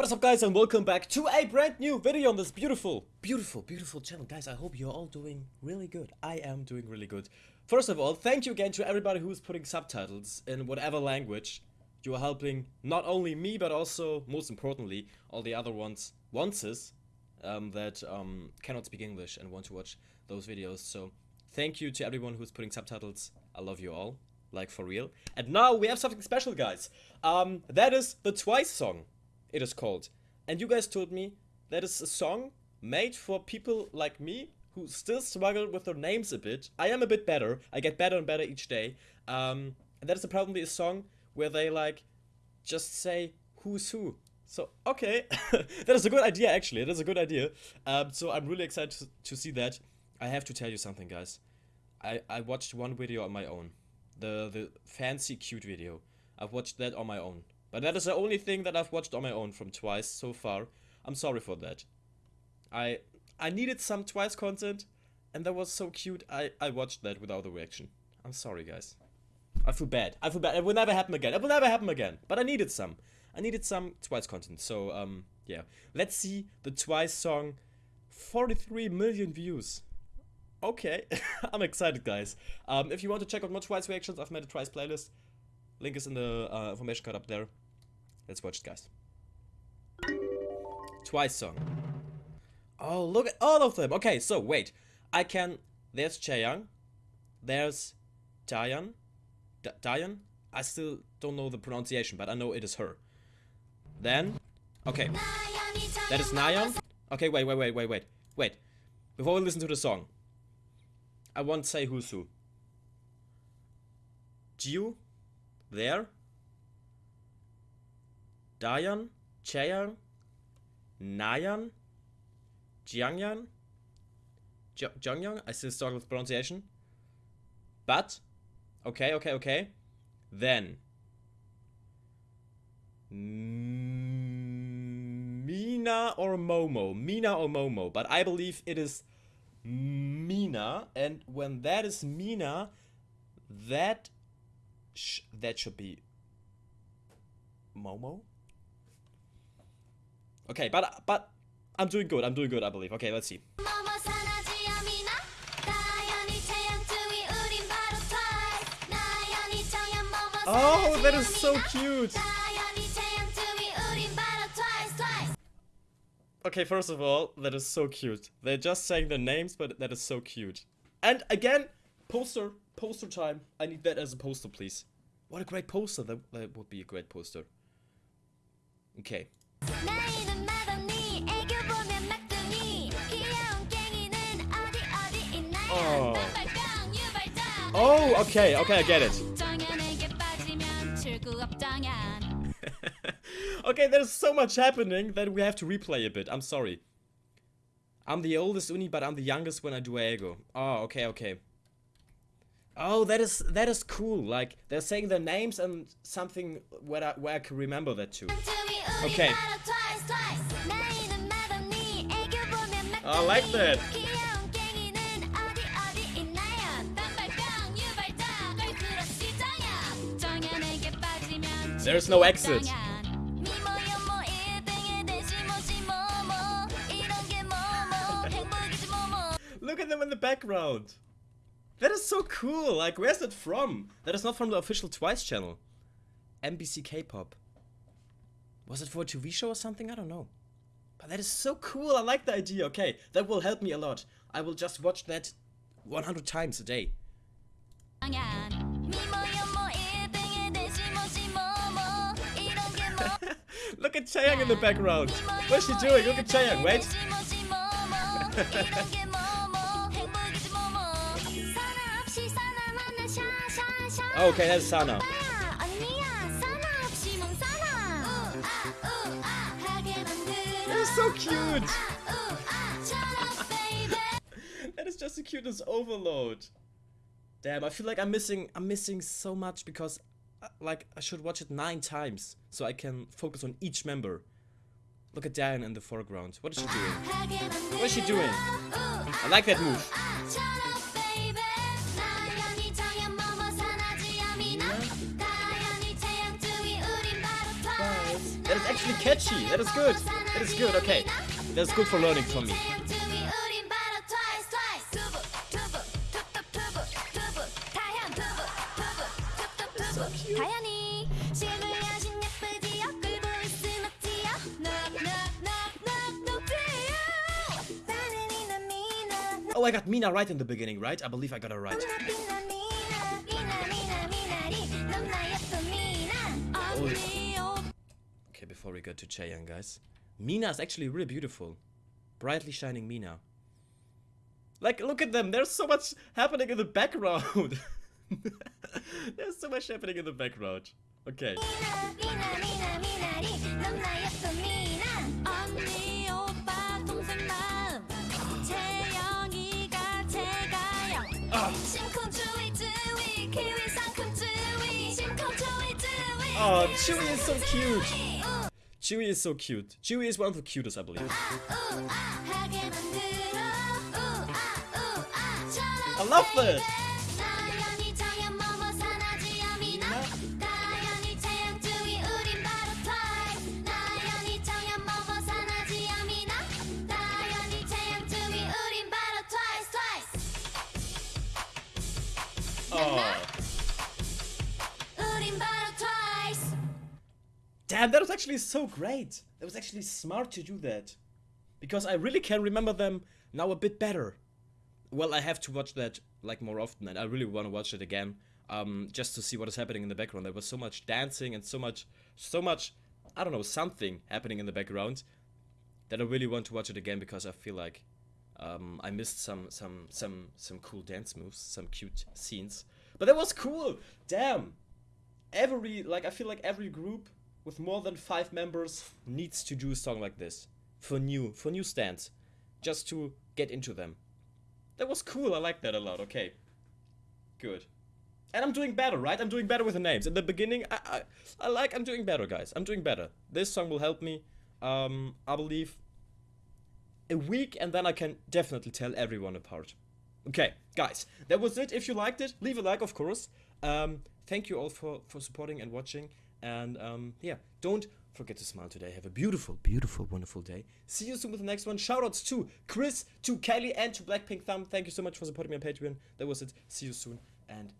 What is up guys and welcome back to a brand new video on this beautiful, beautiful, beautiful channel. Guys, I hope you're all doing really good. I am doing really good. First of all, thank you again to everybody who is putting subtitles in whatever language. You are helping not only me, but also, most importantly, all the other ones, onces, um, that um, cannot speak English and want to watch those videos. So, thank you to everyone who's putting subtitles. I love you all, like for real. And now we have something special, guys. Um, that is the Twice song it is called. And you guys told me that is a song made for people like me who still struggle with their names a bit. I am a bit better. I get better and better each day. Um, and that is probably a song where they like just say who's who. So, okay, that is a good idea actually, that is a good idea. Um, so I'm really excited to, to see that. I have to tell you something guys. I, I watched one video on my own. The, the fancy cute video. I've watched that on my own. But that is the only thing that I've watched on my own from Twice so far. I'm sorry for that. I I needed some Twice content, and that was so cute, I, I watched that without a reaction. I'm sorry, guys. I feel bad. I feel bad. It will never happen again. It will never happen again. But I needed some. I needed some Twice content. So, um, yeah. Let's see the Twice song. 43 million views. Okay. I'm excited, guys. Um, if you want to check out more Twice reactions, I've made a Twice playlist. Link is in the uh, information card up there. Let's watch it, guys. Twice song. Oh, look at all of them. Okay, so wait. I can... There's Chaeyoung. There's Dayan. D Dayan? I still don't know the pronunciation, but I know it is her. Then... Okay. That is Nayeon. Okay, wait, wait, wait, wait, wait. Wait. Before we listen to the song. I won't say who's who. Jiu? There? Dayan, Chaeyoung, Nayan, Jiangyan, Jongyoung, I still struggle with pronunciation. But, okay, okay, okay. Then, Mina or Momo, Mina or Momo, but I believe it is Mina, and when that is Mina, that sh that should be Momo. Okay, but but I'm doing good. I'm doing good. I believe. Okay, let's see. Oh, that is so cute. Okay, first of all, that is so cute. They're just saying their names, but that is so cute. And again, poster, poster time. I need that as a poster, please. What a great poster. That, that would be a great poster. Okay. Oh. Oh, okay, okay, I get it. okay, there's so much happening that we have to replay a bit. I'm sorry. I'm the oldest unnie, but I'm the youngest when I do aegyo. Oh, okay, okay. Oh, that is that is cool. Like they're saying their names and something where I, where I can remember that too. Okay. I like that. There's no exit. Look at them in the background. That is so cool. Like, where's that from? That is not from the official Twice channel. MBC K-pop. Was it for a TV show or something? I don't know. But that is so cool. I like the idea. Okay, that will help me a lot. I will just watch that 100 times a day. Look at Chaeyoung in the background. What's she doing? Look at Chaeyoung. Wait. okay, that's Sana. That is so cute. that is just the cutest overload. Damn, I feel like I'm missing I'm missing so much because uh, like I should watch it nine times so I can focus on each member. Look at Diane in the foreground. What is she doing? What is she doing? I like that move. actually catchy. That is good. That is good. Okay. That's good for learning for me. Oh, I got Mina right in the beginning, right? I believe I got her right. Oh before we go to Chaeyoung, guys. Mina is actually really beautiful. Brightly shining Mina. Like, look at them. There's so much happening in the background. There's so much happening in the background. Okay. Oh, Tzuyu is so cute! Tzuyu is so cute. Tzuyu is one of the cutest, I believe. I love this! Oh. Damn, that was actually so great. That was actually smart to do that. Because I really can remember them now a bit better. Well, I have to watch that like more often, and I really want to watch it again, um, just to see what is happening in the background. There was so much dancing and so much, so much, I don't know, something happening in the background that I really want to watch it again because I feel like um, I missed some, some, some, some cool dance moves, some cute scenes. But that was cool. Damn every like I feel like every group with more than five members needs to do a song like this for new for new stands, just to get into them. That was cool. I like that a lot. Okay, good. And I'm doing better, right? I'm doing better with the names. In the beginning, I I, I like I'm doing better, guys. I'm doing better. This song will help me. Um, I believe a week, and then I can definitely tell everyone apart. Okay, guys, that was it. If you liked it, leave a like, of course. Um, thank you all for, for supporting and watching. And um, yeah, don't forget to smile today. Have a beautiful, beautiful, wonderful day. See you soon with the next one. Shoutouts to Chris, to Kelly, and to Blackpink Thumb. Thank you so much for supporting me on Patreon. That was it. See you soon, and